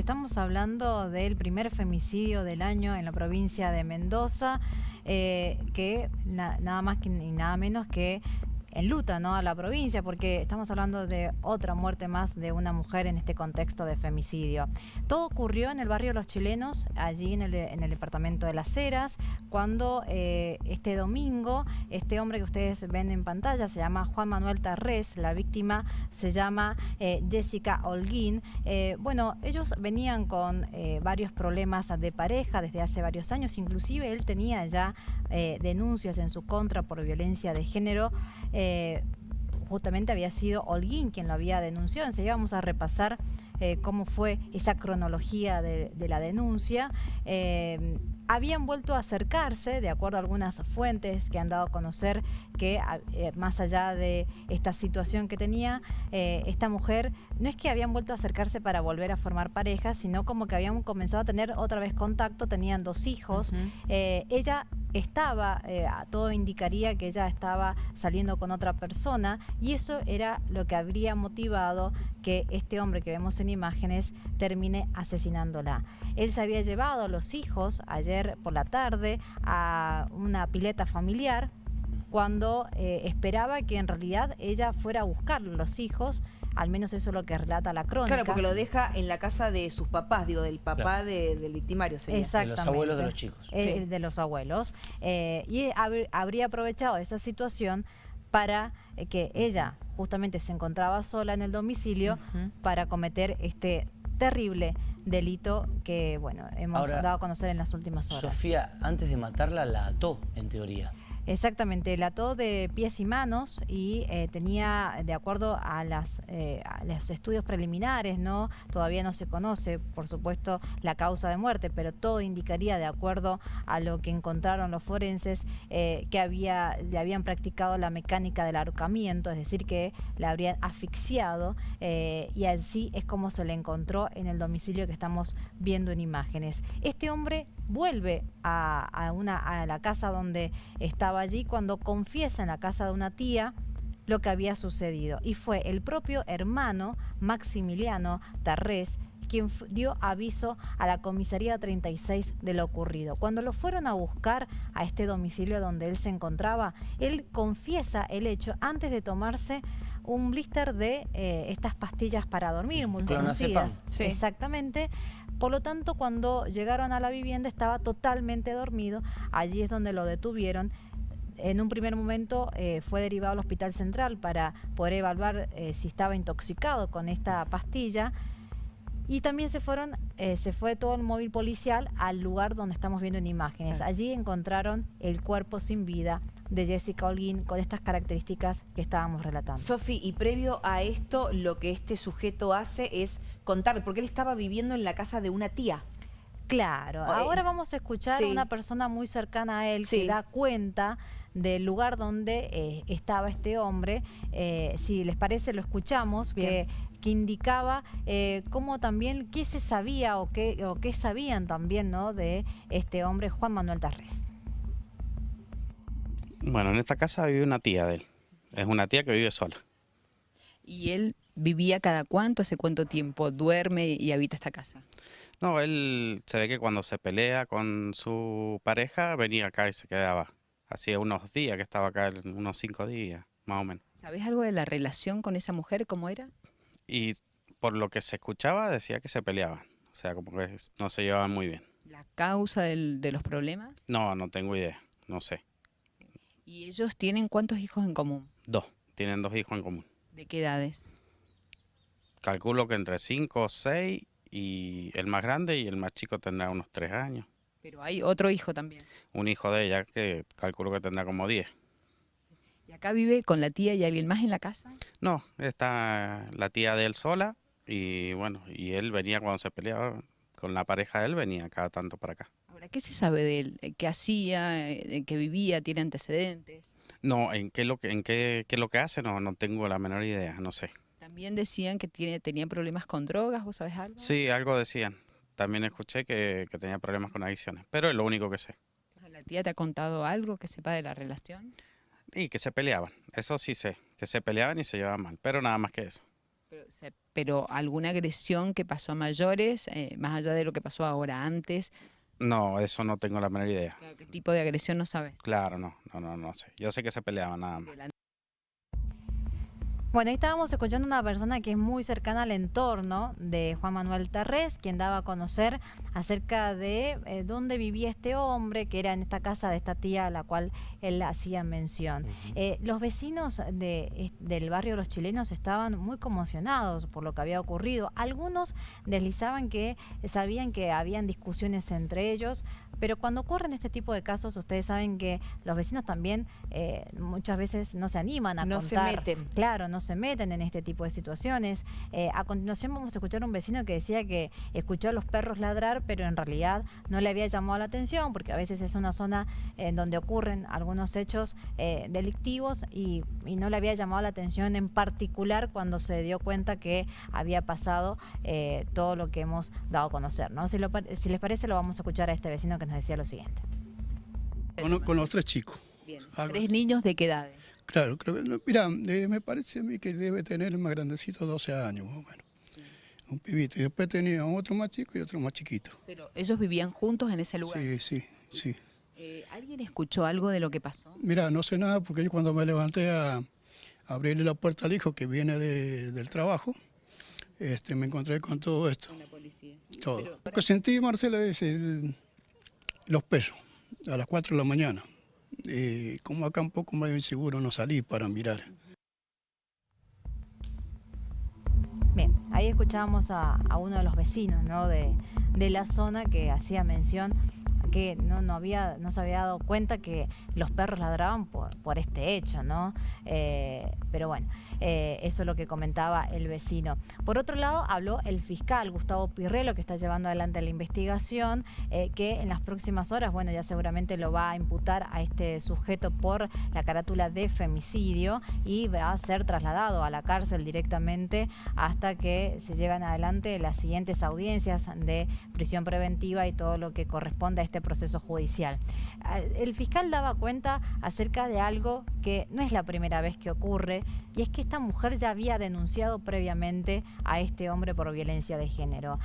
Estamos hablando del primer femicidio del año en la provincia de Mendoza, eh, que nada más ni nada menos que en luta ¿no? a la provincia, porque estamos hablando de otra muerte más de una mujer en este contexto de femicidio. Todo ocurrió en el barrio Los Chilenos, allí en el, en el departamento de Las Heras, cuando eh, este domingo, este hombre que ustedes ven en pantalla se llama Juan Manuel Tarrés, la víctima se llama eh, Jessica Holguín. Eh, bueno, ellos venían con varios problemas de pareja desde hace varios años, inclusive él tenía ya denuncias en su contra por violencia de género eh, justamente había sido Holguín quien lo había denunciado. Enseguida vamos a repasar eh, cómo fue esa cronología de, la denuncia. Eh, habían vuelto a acercarse, de acuerdo a algunas fuentes que han dado a conocer que más allá de esta situación que tenía, esta mujer, no es que habían vuelto a acercarse para volver a formar pareja, sino como que habían comenzado a tener otra vez contacto, tenían dos hijos. ella estaba, eh, todo indicaría que ella estaba saliendo con otra persona y eso era lo que habría motivado que este hombre que vemos en imágenes termine asesinándola. Él se había llevado a los hijos ayer por la tarde a una pileta familiar cuando eh, esperaba que en realidad ella fuera a buscar los hijos al menos eso es lo que relata la crónica. Claro, porque lo deja en la casa de sus papás, digo, del papá del victimario. Exactamente. De los abuelos de los chicos. Eh, de los abuelos. Eh, y habría aprovechado esa situación para eh, que ella justamente se encontraba sola en el domicilio para cometer este terrible delito que, bueno, hemos dado a conocer en las últimas horas. Sofía, antes de matarla, la ató, en teoría. Exactamente, la ató de pies y manos y eh, tenía, de acuerdo a, las, eh, los estudios preliminares, no todavía no se conoce, por supuesto, la causa de muerte, pero todo indicaría, de acuerdo a lo que encontraron los forenses, eh, que había, le habían practicado la mecánica del ahorcamiento, es decir, que la habrían asfixiado y así es como se le encontró en el domicilio que estamos viendo en imágenes. Este hombre vuelve a, una, a la casa donde estaba allí cuando confiesa en la casa de una tía lo que había sucedido. Y fue el propio hermano Maximiliano Tarrés quien dio aviso a la comisaría 36 de lo ocurrido. Cuando lo fueron a buscar a este domicilio donde él se encontraba, él confiesa el hecho antes de tomarse un blister de eh, estas pastillas para dormir, muy conocidas. Exactamente. Por lo tanto, cuando llegaron a la vivienda estaba totalmente dormido. Allí es donde lo detuvieron. En un primer momento eh, fue derivado al Hospital Central para poder evaluar eh, si estaba intoxicado con esta pastilla. Y también se fueron, se fue todo el móvil policial al lugar donde estamos viendo en imágenes. Allí encontraron el cuerpo sin vida de Jessica Holguín con estas características que estábamos relatando. Sofi, y previo a esto, lo que este sujeto hace es contar, porque él estaba viviendo en la casa de una tía. Claro, ahora vamos a escuchar a una persona muy cercana a él que da cuenta del lugar donde eh, estaba este hombre. Eh, si les parece, lo escuchamos, que, que, indicaba eh, cómo también, qué se sabía o qué, o qué sabían también ¿no? de este hombre, Juan Manuel Tarrés. Bueno, en esta casa vive una tía de él. Es una tía que vive sola. ¿Y él vivía cada cuánto, hace cuánto tiempo duerme y habita esta casa? No, él se ve que cuando se pelea con su pareja venía acá y se quedaba. Hacía unos días que estaba acá, unos cinco días, más o menos. ¿Sabes algo de la relación con esa mujer, cómo era? Y por lo que se escuchaba decía que se peleaban, o sea, como que no se llevaban muy bien. ¿La causa de los problemas? No, no tengo idea, no sé. ¿Y ellos tienen cuántos hijos en común? Dos, tienen dos hijos en común. ¿De qué edades? Calculo que entre cinco o seis y el más grande y el más chico tendrá unos tres años. Pero hay otro hijo también. Un hijo de ella que calculo que tendrá como diez. ¿Y acá vive con la tía y alguien más en la casa? No, está la tía de él sola y bueno, y él venía cuando se peleaba con la pareja de él, venía cada tanto para acá. ¿qué se sabe de él? ¿Qué hacía? ¿En qué vivía? ¿Tiene antecedentes? No, en qué lo que, en qué, qué lo que hace no, no tengo la menor idea, no sé. También decían que tiene, tenía problemas con drogas, ¿vos sabes algo? Sí, algo decían. También escuché que, que tenía problemas con adicciones, pero es lo único que sé. ¿La tía te ha contado algo que sepa de la relación? Y que se peleaban, eso sí sé, que se peleaban y se llevaban mal, pero nada más que eso. Pero, pero alguna agresión que pasó a mayores, eh, más allá de lo que pasó ahora antes, No, eso no tengo la menor idea. ¿qué tipo de agresión no sabes? Claro, no, no, no, no sé. Yo sé que se peleaban nada más. Bueno, ahí estábamos escuchando a una persona que es muy cercana al entorno de Juan Manuel Tarrés, quien daba a conocer acerca de eh, dónde vivía este hombre, que era en esta casa de esta tía a la cual él hacía mención. Eh, los vecinos de, del barrio Los Chilenos estaban muy conmocionados por lo que había ocurrido. Algunos deslizaban que sabían que habían discusiones entre ellos, pero cuando ocurren este tipo de casos, ustedes saben que los vecinos también eh, muchas veces no se animan a No se contar. meten. Claro, no se meten en este tipo de situaciones. Eh, a continuación vamos a escuchar a un vecino que decía que escuchó a los perros ladrar, pero en realidad no le había llamado la atención, porque a veces es una zona en donde ocurren algunos hechos eh, delictivos y, y no le había llamado la atención en particular cuando se dio cuenta que había pasado eh, todo lo que hemos dado a conocer. ¿no? Si, lo pa- si les parece, lo vamos a escuchar a este vecino que nos decía lo siguiente. Con, con los tres chicos. Bien. ¿Tres niños de qué edades? Claro, creo que, mira, eh, me parece a mí que debe tener el más grandecito 12 años, más o menos. Un pibito. Y después tenía otro más chico y otro más chiquito. Pero ellos vivían juntos en ese lugar. Sí, sí, sí. Eh, ¿Alguien escuchó algo de lo que pasó? Mira, no sé nada porque yo cuando me levanté a, a abrirle la puerta al hijo que viene de- del trabajo, este, me encontré con todo esto. la policía. Todo. Lo que sentí, Marcela, es el- los pesos a las 4 de la mañana. Eh, como acá un poco medio inseguro no salí para mirar. Bien, ahí escuchábamos a, a uno de los vecinos ¿no? de, de la zona que hacía mención que no, no, había, no se había dado cuenta que los perros ladraban por, por este hecho, ¿no? Eh, pero bueno, eh, eso es lo que comentaba el vecino. Por otro lado, habló el fiscal Gustavo Pirrelo, que está llevando adelante la investigación, eh, que en las próximas horas, bueno, ya seguramente lo va a imputar a este sujeto por la carátula de femicidio y va a ser trasladado a la cárcel directamente hasta que se lleven adelante las siguientes audiencias de prisión preventiva y todo lo que corresponde a este proceso judicial. Ah, El fiscal daba cuenta acerca de algo que no es la primera vez que ocurre y es que esta mujer ya había denunciado previamente a este hombre por violencia de género.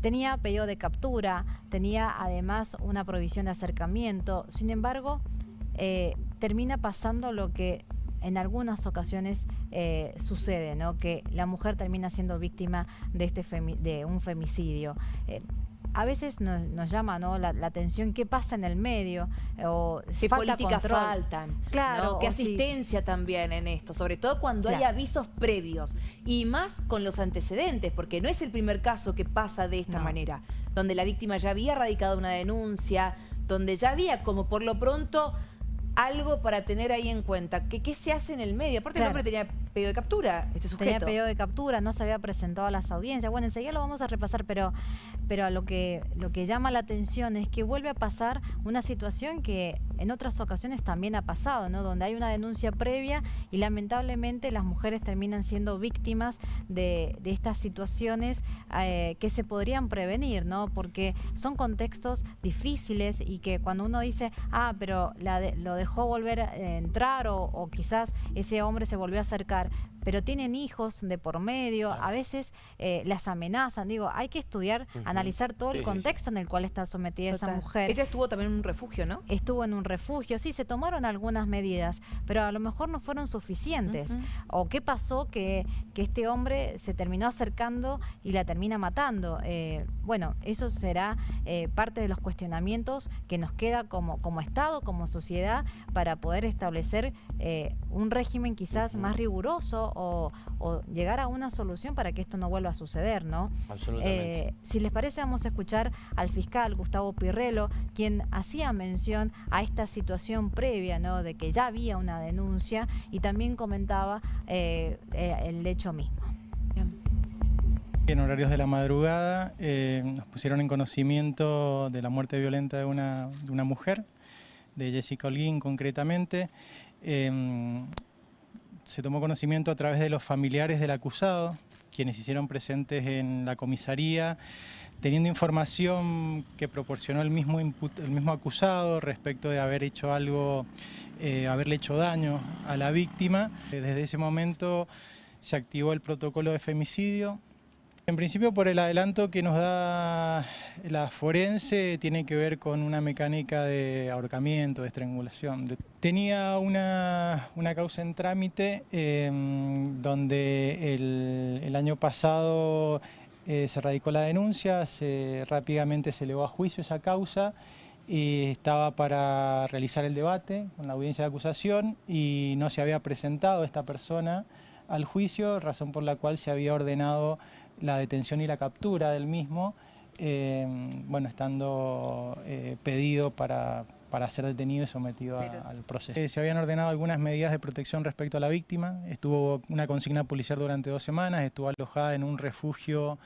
Tenía pedido de captura, tenía además una provisión de acercamiento, sin embargo, eh, termina pasando lo que en algunas ocasiones eh, sucede, ¿no? que la mujer termina siendo víctima de, este de un femicidio. Eh, a veces nos, nos llama ¿no? la, la atención qué pasa en el medio o ¿Qué falta políticas control. faltan? Claro, ¿no? ¿Qué si- asistencia también en esto? Sobre todo cuando hay avisos previos. Y más con los antecedentes, porque no es el primer caso que pasa de esta No. manera. Donde la víctima ya había radicado una denuncia, donde ya había como por lo pronto algo para tener ahí en cuenta. ¿Qué, qué se hace en el medio? Aparte Claro. el hombre tenía pedido de captura, este sujeto. Tenía pedido de captura, no se había presentado a las audiencias. Bueno, enseguida lo vamos a repasar, pero, pero a lo que, lo que llama la atención es que vuelve a pasar una situación que en otras ocasiones también ha pasado, ¿no? Donde hay una denuncia previa y lamentablemente las mujeres terminan siendo víctimas de, estas situaciones eh, que se podrían prevenir, ¿no? Porque son contextos difíciles y que cuando uno dice, ah, pero lo dejó volver a entrar o quizás ese hombre se volvió a acercar, pero tienen hijos de por medio, a veces eh, las amenazan, digo, hay que estudiar, analizar todo Sí, el sí, sí. contexto en el cual está sometida esa mujer Ella estuvo también en un refugio, ¿no? estuvo en un refugio, sí, se tomaron algunas medidas, pero a lo mejor no fueron suficientes. ¿O qué pasó que, que este hombre se terminó acercando y la termina matando? Eh, bueno, eso será eh, parte de los cuestionamientos que nos queda como, como Estado, como sociedad, para poder establecer eh, un régimen quizás más riguroso o, o llegar a una solución para que esto no vuelva a suceder, ¿no? Absolutamente. Eh, si les parece, vamos a escuchar al fiscal Gustavo Pirrelo, quien hacía mención a esta situación previa, ¿no? De que ya había una denuncia y también comentaba eh, eh, el hecho mismo. En horarios de la madrugada eh, nos pusieron en conocimiento de la muerte violenta de una, de una mujer, de Jessica Holguín concretamente. Eh, se tomó conocimiento a través de los familiares del acusado, quienes hicieron presentes en la comisaría, teniendo información que proporcionó el mismo, el mismo acusado respecto de haber hecho algo, eh, haberle hecho daño a la víctima. Desde ese momento se activó el protocolo de femicidio. En principio, por el adelanto que nos da la forense, tiene que ver con una mecánica de ahorcamiento, de estrangulación. Tenía una, causa en trámite em, donde el, año pasado eh, se radicó la denuncia, se, rápidamente se elevó a juicio esa causa y estaba para realizar el debate con la audiencia de acusación y no se había presentado esta persona al juicio, razón por la cual se había ordenado la detención y la captura del mismo, eh, bueno, estando eh, pedido para, para, ser detenido y sometido al proceso. Eh, se habían ordenado algunas medidas de protección respecto a la víctima, estuvo una consigna policial durante dos semanas, estuvo alojada en un refugio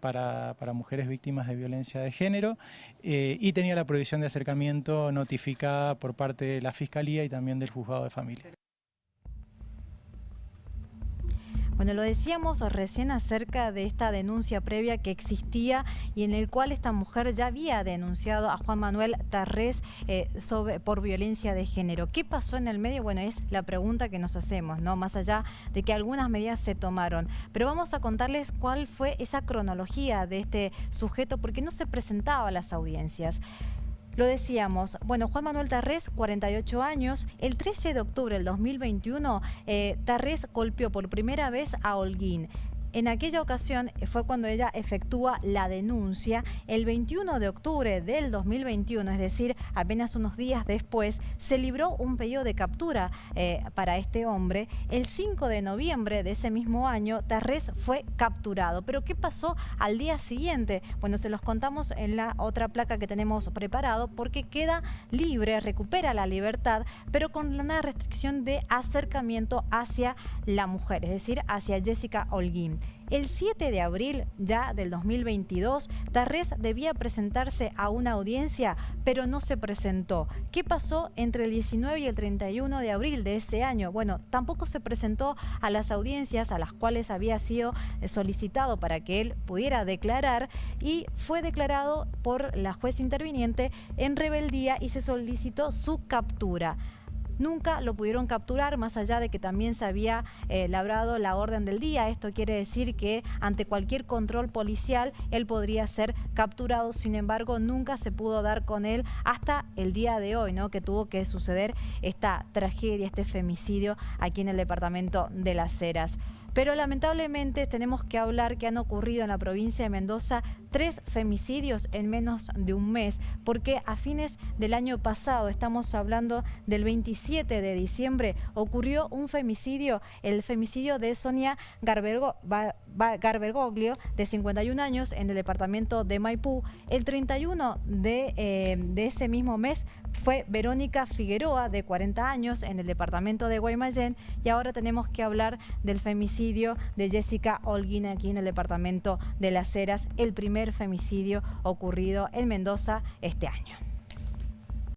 para, para, mujeres víctimas de violencia de género y tenía la prohibición de acercamiento notificada por parte de la Fiscalía y también del Juzgado de Familia. Bueno, lo decíamos recién acerca de esta denuncia previa que existía y en el cual esta mujer ya había denunciado a Juan Manuel Tarrés eh, por violencia de género. ¿Qué pasó en el medio? Bueno, es la pregunta que nos hacemos, ¿no? Más allá de que algunas medidas se tomaron. Pero vamos a contarles cuál fue esa cronología de este sujeto porque no se presentaba a las audiencias. Lo decíamos, bueno, Juan Manuel Tarrés, 48 años, el 13 de octubre del 2021, eh, Tarrés golpeó por primera vez a Holguín. En aquella ocasión eh, fue cuando ella efectúa la denuncia. El 21 de octubre del 2021, es decir, apenas unos días después, se libró un pedido de captura eh, para este hombre. El 5 de noviembre de ese mismo año, Tarrés fue capturado. Pero ¿qué pasó al día siguiente? Bueno, se los contamos en la otra placa que tenemos preparado porque queda libre, recupera la libertad, pero con una restricción de acercamiento hacia la mujer, es decir, hacia Jessica Holguín. El 7 de abril ya del 2022, Tarrés debía presentarse a una audiencia, pero no se presentó. ¿Qué pasó entre el 19 y el 31 de abril de ese año? Bueno, tampoco se presentó a las audiencias a las cuales había sido solicitado para que él pudiera declarar y fue declarado por la juez interviniente en rebeldía y se solicitó su captura. Nunca lo pudieron capturar, más allá de que también se había eh, labrado la orden del día. Esto quiere decir que ante cualquier control policial él podría ser capturado. Sin embargo, nunca se pudo dar con él hasta el día de hoy, ¿no? que tuvo que suceder esta tragedia, este femicidio aquí en el departamento de Las Heras. Pero lamentablemente tenemos que hablar que han ocurrido en la provincia de Mendoza tres femicidios en menos de un mes, porque a fines del año pasado, estamos hablando del 27 de diciembre, ocurrió un femicidio, el femicidio de Sonia Garbergoglio, de 51 años, en el departamento de Maipú. El 31 de, eh, de ese mismo mes fue Verónica Figueroa, de 40 años, en el departamento de Guaymallén, y ahora tenemos que hablar del femicidio de Jessica Holguín aquí en el departamento de Las Heras, el femicidio ocurrido en Mendoza este año.